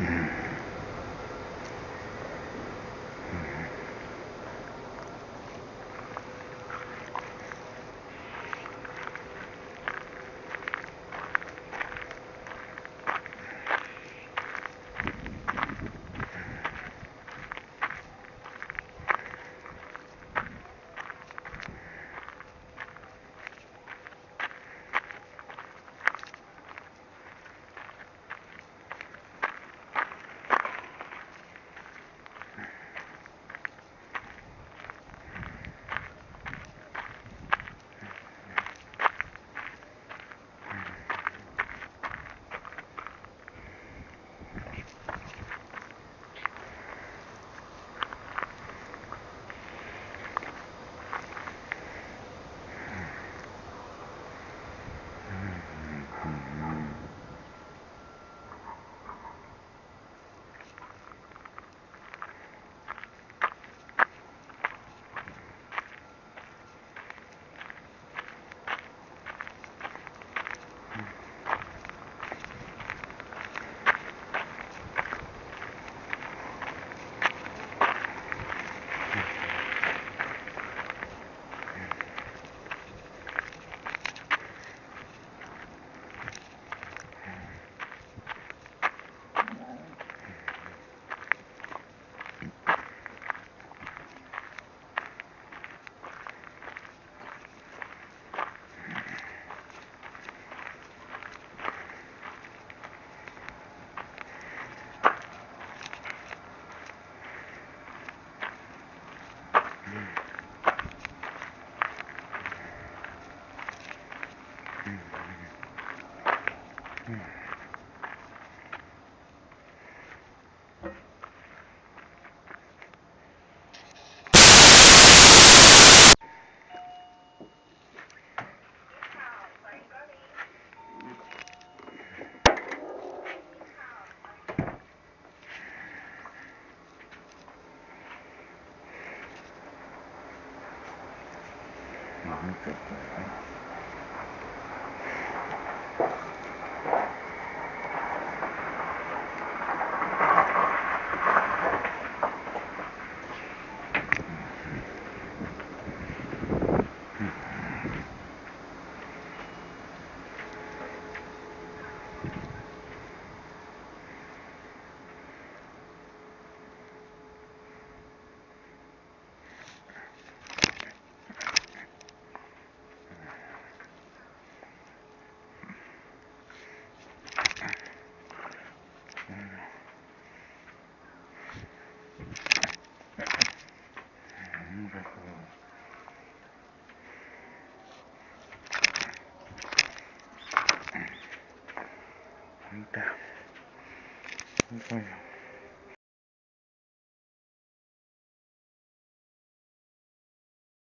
Mm-hmm. Amen. Okay. Ahí está.